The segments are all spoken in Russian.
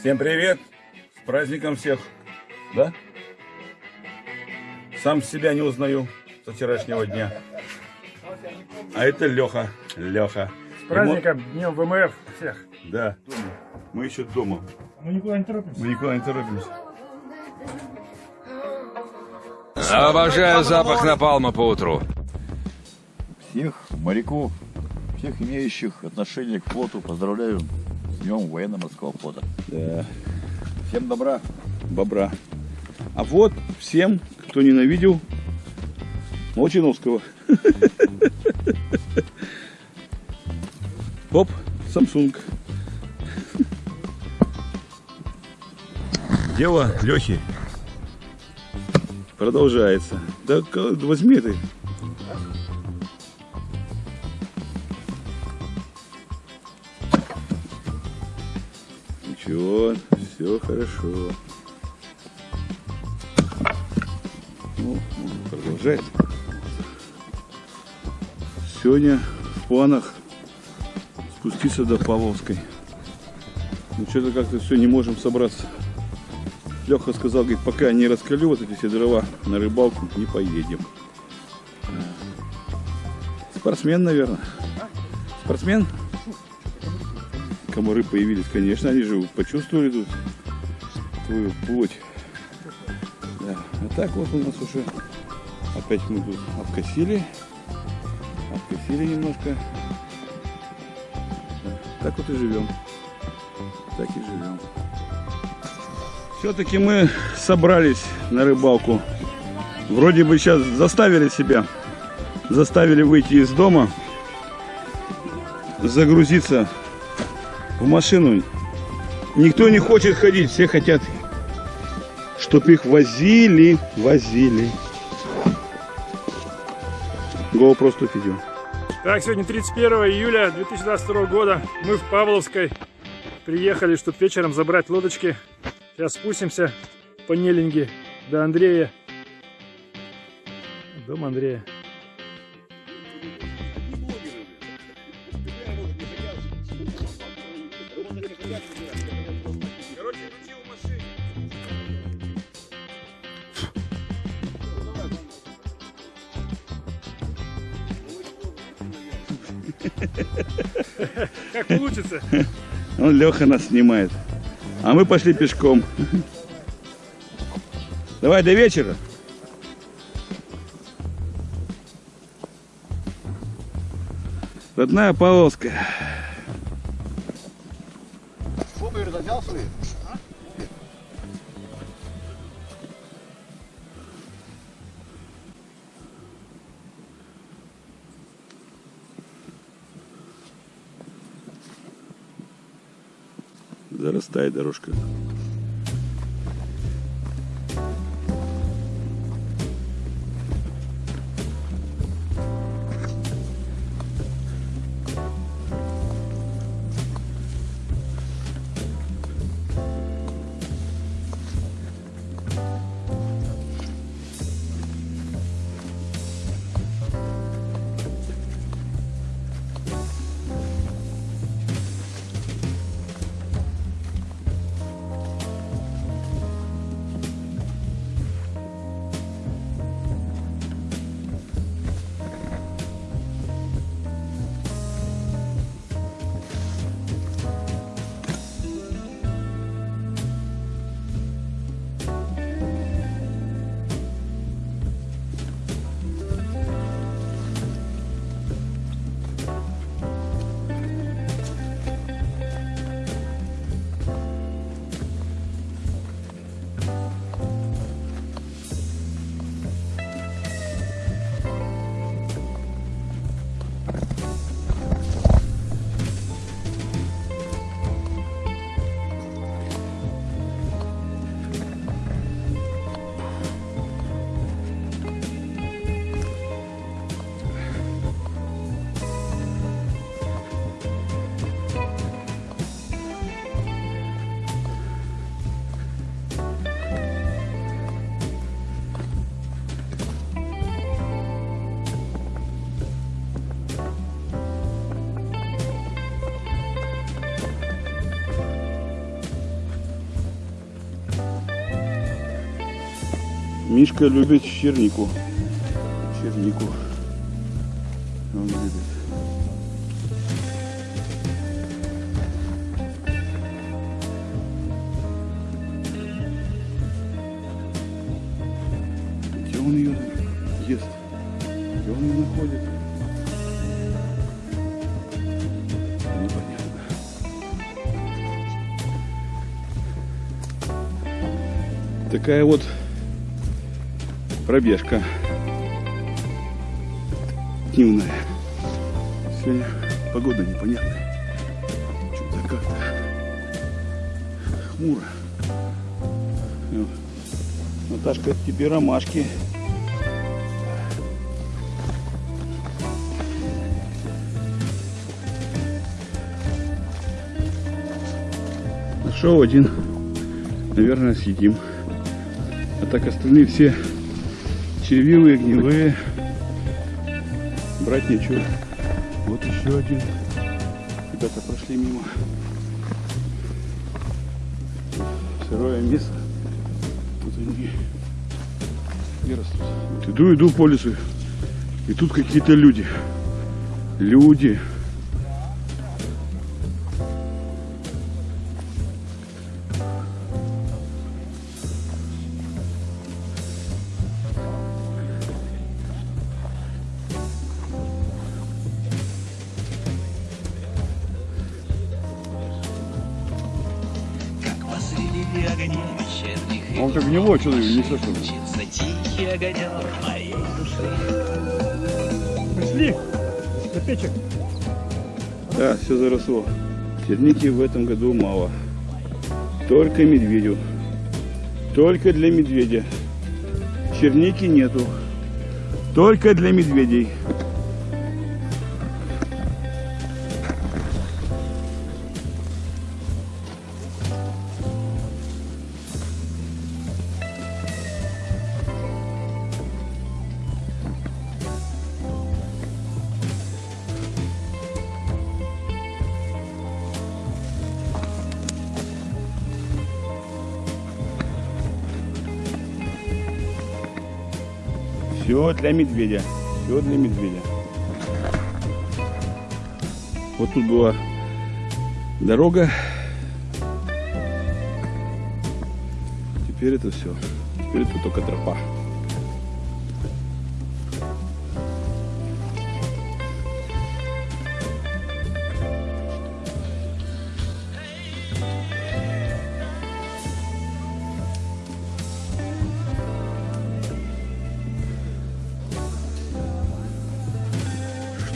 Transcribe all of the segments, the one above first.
Всем привет! С праздником всех! Да? Сам себя не узнаю со вчерашнего дня. А это Леха. Леха. С праздником, Днем ВМФ всех. Да. Мы еще дома. Мы никуда не торопимся. Мы никуда не торопимся. Обожаю запах напалма по утру. Всех моряков, всех имеющих отношение к флоту поздравляю Днем военно-морского флота. Да. Всем добра. Бобра. А вот всем, кто ненавидел Молчановского. Оп, Samsung. Дело Лехи продолжается. Да возьми ты. Ничего, все хорошо. Ну, он продолжает. Сегодня в планах спуститься до Павловской. Ну что-то как-то все не можем собраться. Леха сказал, говорит, пока не раскалю вот эти все дрова на рыбалку, не поедем. Спортсмен, наверное. Спортсмен? Комары появились, конечно, они же почувствовали тут твою плоть. Да. А так вот у нас уже опять мы тут обкосили. Обкосили немножко. Так вот и живем. Так и живем. Все-таки мы собрались на рыбалку. Вроде бы сейчас заставили себя, заставили выйти из дома, загрузиться в машину. Никто не хочет ходить, все хотят, чтобы их возили, возили. GoPro 100 видео. Так, сегодня 31 июля 2022 года. Мы в Павловской приехали, чтобы вечером забрать лодочки. Сейчас спустимся по Нелинге до Андрея. Дом Андрея. Как получится. Он Леха нас снимает. А мы пошли пешком. Давай до вечера. Родная Павловская. Шубы взял свои? Зарастает дорожка. Мишка любит чернику. Чернику. Он любит. Где он ее ест? Где он ее находит? Непонятно. Такая вот пробежка дневная. Сегодня погода непонятная. Что-то как-то хмуро. Вот. Наташка, тебе ромашки. Нашел один. Наверное, съедим. А так остальные все червивые, гнилые. Брать нечего. Вот еще один. Ребята прошли мимо. Сырое мясо. Тут они и растут. Вот иду, иду по лесу. И тут какие-то люди. Люди. Он как гнилой, что ты несешь? Мчится тихий огонек моей души. Пришли до печек. Да, все заросло. Черники в этом году мало. Только медведю. Только для медведя. Черники нету. Только для медведей. Все для медведя. Все для медведя. Вот тут была дорога. Теперь это все. Теперь это только тропа.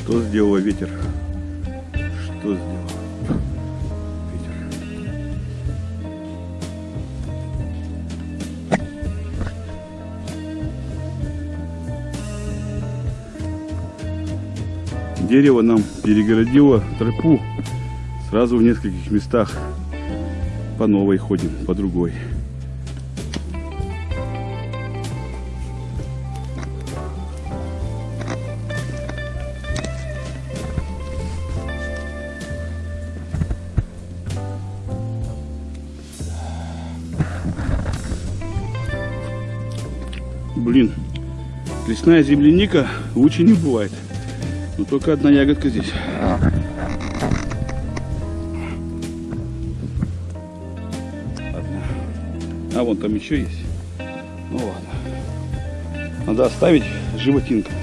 Что сделал ветер? Что сделал? Дерево нам перегородило тропу сразу в нескольких местах. По новой ходим, по другой. Блин, лесная земляника лучше не бывает. Но только одна ягодка здесь. Одна. А вон там еще есть. Ну ладно. Надо оставить животинкам.